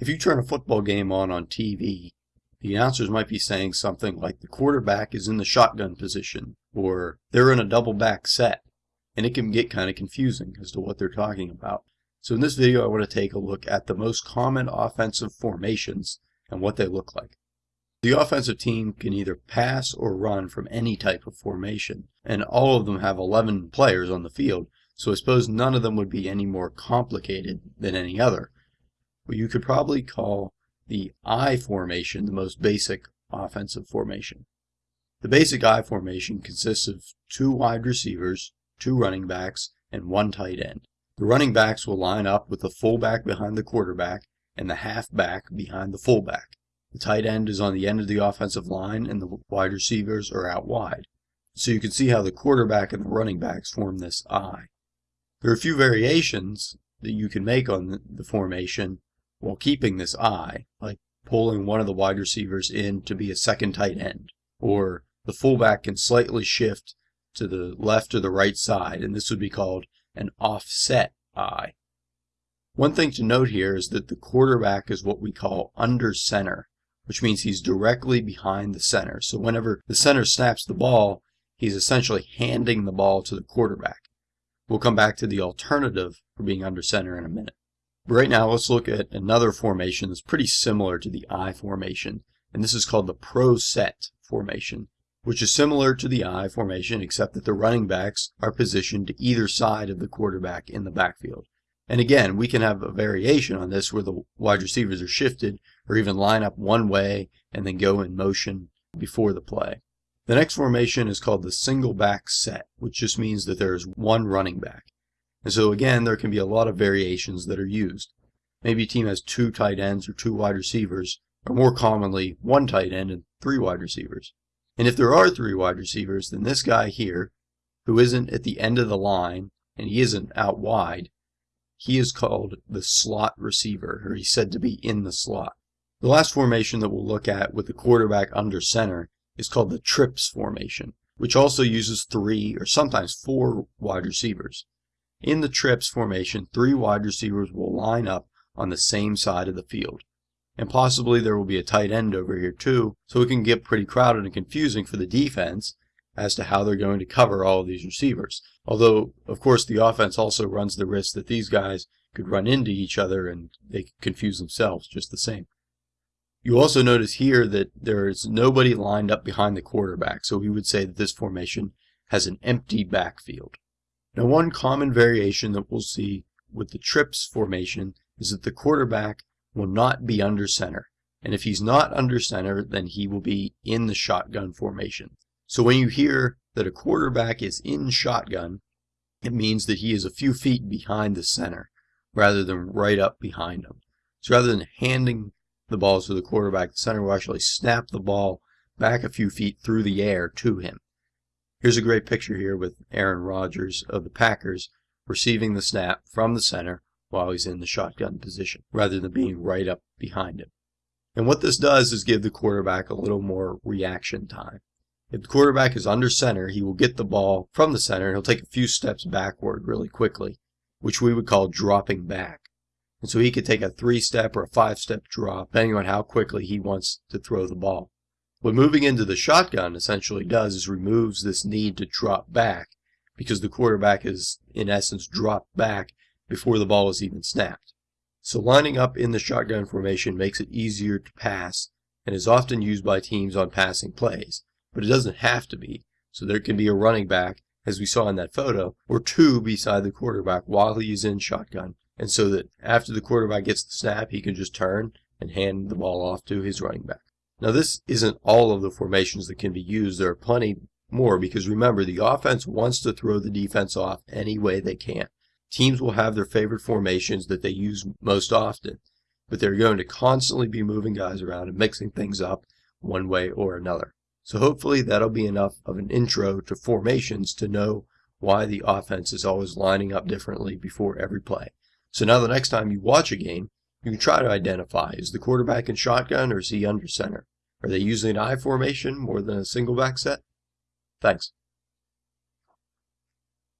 If you turn a football game on on TV, the announcers might be saying something like the quarterback is in the shotgun position or they're in a double back set. And it can get kind of confusing as to what they're talking about. So in this video, I want to take a look at the most common offensive formations and what they look like. The offensive team can either pass or run from any type of formation, and all of them have 11 players on the field, so I suppose none of them would be any more complicated than any other but you could probably call the I formation the most basic offensive formation. The basic I formation consists of two wide receivers, two running backs, and one tight end. The running backs will line up with the fullback behind the quarterback and the halfback behind the fullback. The tight end is on the end of the offensive line and the wide receivers are out wide. So you can see how the quarterback and the running backs form this I. There are a few variations that you can make on the formation while keeping this I, like pulling one of the wide receivers in to be a second tight end, or the fullback can slightly shift to the left or the right side, and this would be called an offset I. One thing to note here is that the quarterback is what we call under center, which means he's directly behind the center. So whenever the center snaps the ball, he's essentially handing the ball to the quarterback. We'll come back to the alternative for being under center in a minute. Right now, let's look at another formation that's pretty similar to the I formation, and this is called the pro set formation, which is similar to the I formation except that the running backs are positioned to either side of the quarterback in the backfield. And again, we can have a variation on this where the wide receivers are shifted or even line up one way and then go in motion before the play. The next formation is called the single back set, which just means that there is one running back. And so again, there can be a lot of variations that are used. Maybe a team has two tight ends or two wide receivers, or more commonly, one tight end and three wide receivers. And if there are three wide receivers, then this guy here, who isn't at the end of the line, and he isn't out wide, he is called the slot receiver, or he's said to be in the slot. The last formation that we'll look at with the quarterback under center is called the trips formation, which also uses three or sometimes four wide receivers. In the trips formation, three wide receivers will line up on the same side of the field. And possibly there will be a tight end over here too, so it can get pretty crowded and confusing for the defense as to how they're going to cover all of these receivers. Although, of course, the offense also runs the risk that these guys could run into each other and they could confuse themselves just the same. You also notice here that there is nobody lined up behind the quarterback, so we would say that this formation has an empty backfield. Now one common variation that we'll see with the trips formation is that the quarterback will not be under center. And if he's not under center, then he will be in the shotgun formation. So when you hear that a quarterback is in shotgun, it means that he is a few feet behind the center rather than right up behind him. So rather than handing the ball to the quarterback, the center will actually snap the ball back a few feet through the air to him. Here's a great picture here with Aaron Rodgers of the Packers receiving the snap from the center while he's in the shotgun position, rather than being right up behind him. And what this does is give the quarterback a little more reaction time. If the quarterback is under center, he will get the ball from the center and he'll take a few steps backward really quickly, which we would call dropping back. And so he could take a three step or a five step drop, depending on how quickly he wants to throw the ball. What moving into the shotgun essentially does is removes this need to drop back because the quarterback is in essence dropped back before the ball is even snapped. So lining up in the shotgun formation makes it easier to pass and is often used by teams on passing plays, but it doesn't have to be. So there can be a running back, as we saw in that photo, or two beside the quarterback while he is in shotgun, and so that after the quarterback gets the snap, he can just turn and hand the ball off to his running back. Now this isn't all of the formations that can be used. There are plenty more because remember the offense wants to throw the defense off any way they can. Teams will have their favorite formations that they use most often, but they're going to constantly be moving guys around and mixing things up one way or another. So hopefully that'll be enough of an intro to formations to know why the offense is always lining up differently before every play. So now the next time you watch a game, you can try to identify, is the quarterback in shotgun or is he under center? Are they using an I formation more than a single back set? Thanks.